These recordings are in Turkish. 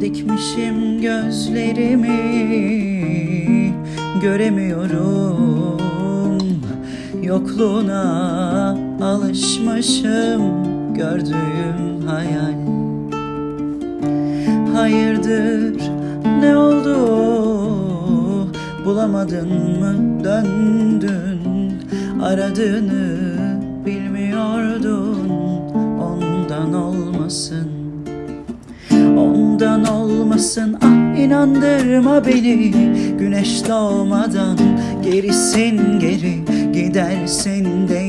Dikmişim gözlerimi göremiyorum. Yokluğuna alışmışım gördüğüm hayal. Hayırdır ne oldu? Bulamadın mı? Döndün Aradığını bilmiyordun olmasın ah inandırma beni. Güneş doğmadan gerisin geri Gidersin de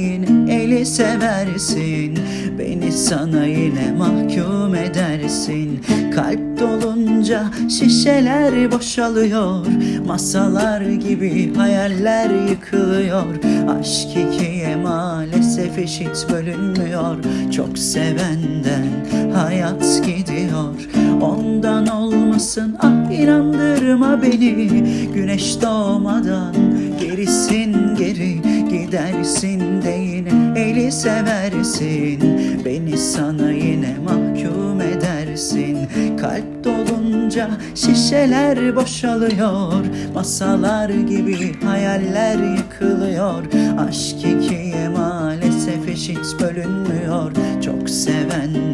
eli seversin. Beni sana yine mahkum edersin. Kalp dolunca şişeler boşalıyor. Masalar gibi hayaller yıkılıyor. Aşk ikiye maalesef eşit bölünmüyor. Çok sevenden hayat gidiyor. Ondan olmasın ah inandırma beni. Güneş doğmadan gerisin geri Gidersin de yine eli seversin. Beni sana yine mahkum edersin. Kalp dolunca şişeler boşalıyor Masalar gibi hayaller yıkılıyor. Aşk ikiye maalesef eşit bölünmüyor. Çok gidiyor